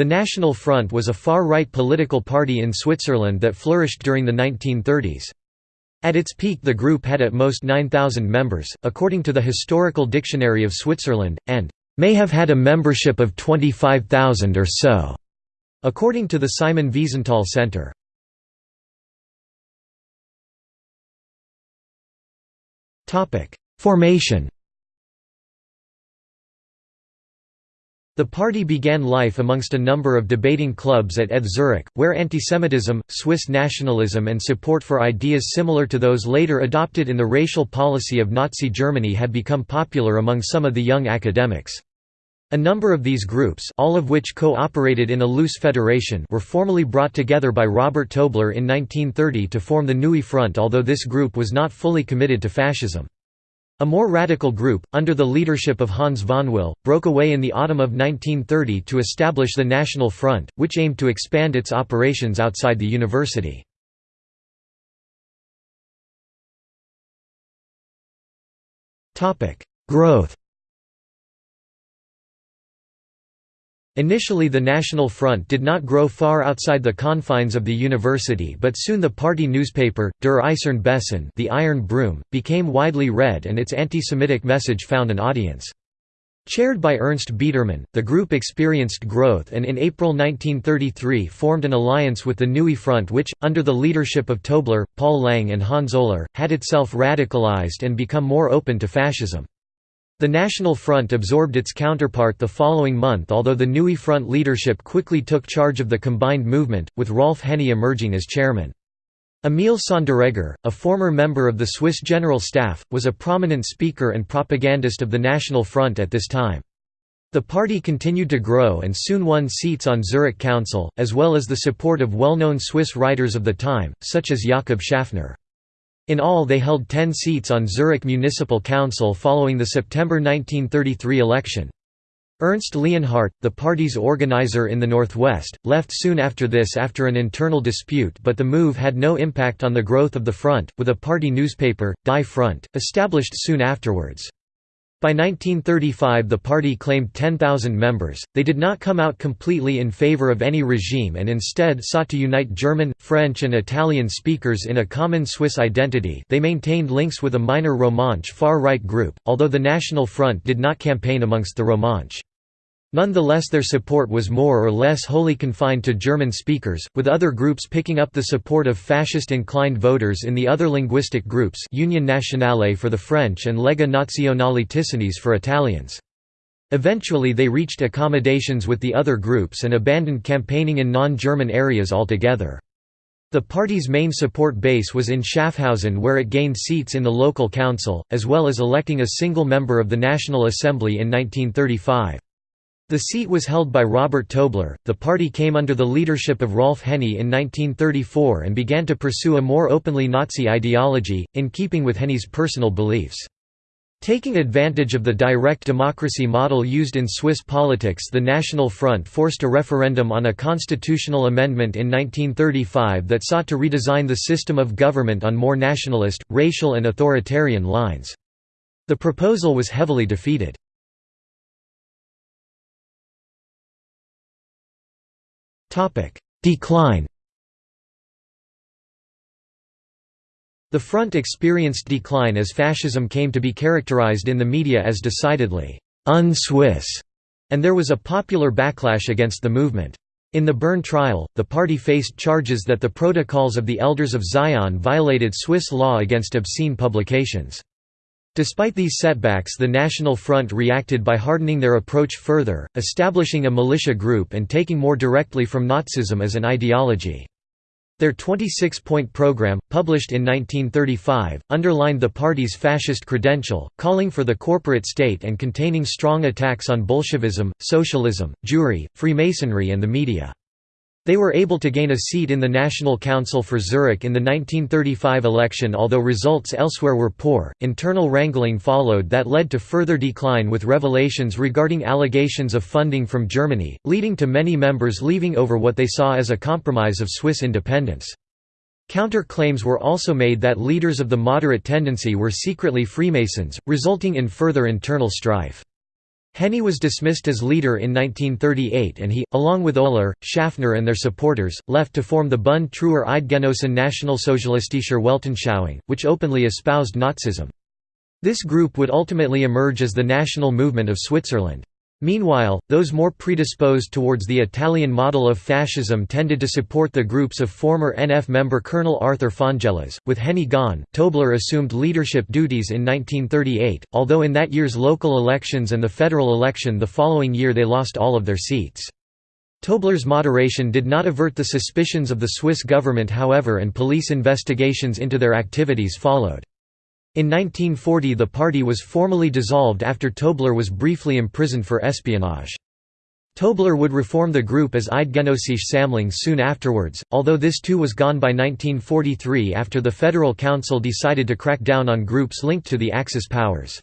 The National Front was a far-right political party in Switzerland that flourished during the 1930s. At its peak the group had at most 9,000 members, according to the Historical Dictionary of Switzerland, and may have had a membership of 25,000 or so, according to the Simon Wiesenthal Center. Formation The party began life amongst a number of debating clubs at ETH Zurich, where antisemitism, Swiss nationalism and support for ideas similar to those later adopted in the racial policy of Nazi Germany had become popular among some of the young academics. A number of these groups all of which co-operated in a loose federation were formally brought together by Robert Tobler in 1930 to form the Neue Front although this group was not fully committed to fascism. A more radical group, under the leadership of Hans Vonwyl, broke away in the autumn of 1930 to establish the National Front, which aimed to expand its operations outside the university. Growth Initially the National Front did not grow far outside the confines of the university but soon the party newspaper, Der Eiserne Besen the Iron Broom, became widely read and its anti-Semitic message found an audience. Chaired by Ernst Biedermann, the group experienced growth and in April 1933 formed an alliance with the Neue Front which, under the leadership of Tobler, Paul Lang and Hans Oehler, had itself radicalized and become more open to fascism. The National Front absorbed its counterpart the following month although the Neue Front leadership quickly took charge of the combined movement, with Rolf Henne emerging as chairman. Emil Sonderegger, a former member of the Swiss General Staff, was a prominent speaker and propagandist of the National Front at this time. The party continued to grow and soon won seats on Zurich Council, as well as the support of well-known Swiss writers of the time, such as Jakob Schaffner. In all they held ten seats on Zurich Municipal Council following the September 1933 election. Ernst Leonhardt, the party's organizer in the northwest, left soon after this after an internal dispute but the move had no impact on the growth of the front, with a party newspaper, Die Front, established soon afterwards. By 1935 the party claimed 10,000 members, they did not come out completely in favor of any regime and instead sought to unite German, French and Italian speakers in a common Swiss identity they maintained links with a minor Romanche far-right group, although the National Front did not campaign amongst the Romanche. Nonetheless their support was more or less wholly confined to German speakers, with other groups picking up the support of fascist-inclined voters in the other linguistic groups Union Nationale for the French and Lega Nazionale Ticinese for Italians. Eventually they reached accommodations with the other groups and abandoned campaigning in non-German areas altogether. The party's main support base was in Schaffhausen where it gained seats in the local council, as well as electing a single member of the National Assembly in 1935. The seat was held by Robert Tobler. The party came under the leadership of Rolf Henne in 1934 and began to pursue a more openly Nazi ideology, in keeping with Henne's personal beliefs. Taking advantage of the direct democracy model used in Swiss politics the National Front forced a referendum on a constitutional amendment in 1935 that sought to redesign the system of government on more nationalist, racial and authoritarian lines. The proposal was heavily defeated. Decline The front experienced decline as fascism came to be characterized in the media as decidedly «un-Swiss», and there was a popular backlash against the movement. In the Bern trial, the party faced charges that the Protocols of the Elders of Zion violated Swiss law against obscene publications. Despite these setbacks the National Front reacted by hardening their approach further, establishing a militia group and taking more directly from Nazism as an ideology. Their 26-point program, published in 1935, underlined the party's fascist credential, calling for the corporate state and containing strong attacks on Bolshevism, socialism, Jewry, Freemasonry and the media. They were able to gain a seat in the National Council for Zurich in the 1935 election although results elsewhere were poor. Internal wrangling followed that led to further decline with revelations regarding allegations of funding from Germany, leading to many members leaving over what they saw as a compromise of Swiss independence. Counter-claims were also made that leaders of the moderate tendency were secretly Freemasons, resulting in further internal strife. Henne was dismissed as leader in 1938 and he, along with Oehler, Schaffner and their supporters, left to form the Bund Treuer Eidgenossen Nationalsozialistischer Weltanschauung, which openly espoused Nazism. This group would ultimately emerge as the national movement of Switzerland. Meanwhile, those more predisposed towards the Italian model of fascism tended to support the groups of former NF member Colonel Arthur Fonjallaz. With Henne gone, Tobler assumed leadership duties in 1938, although in that year's local elections and the federal election the following year they lost all of their seats. Tobler's moderation did not avert the suspicions of the Swiss government however and police investigations into their activities followed. In 1940 the party was formally dissolved after Tobler was briefly imprisoned for espionage. Tobler would reform the group as Eidgenossische Sammlung soon afterwards, although this too was gone by 1943 after the Federal Council decided to crack down on groups linked to the Axis powers.